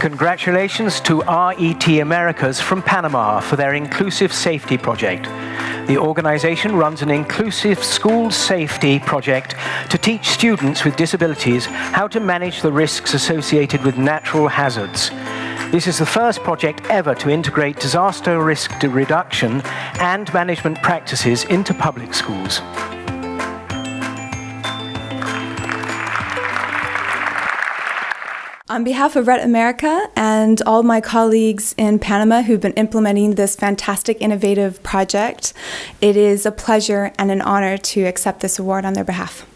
Congratulations to RET Americas from Panama for their Inclusive Safety Project. The organization runs an inclusive school safety project to teach students with disabilities how to manage the risks associated with natural hazards. This is the first project ever to integrate disaster risk reduction and management practices into public schools. On behalf of RET America and all my colleagues in Panama who've been implementing this fantastic innovative project, it is a pleasure and an honor to accept this award on their behalf.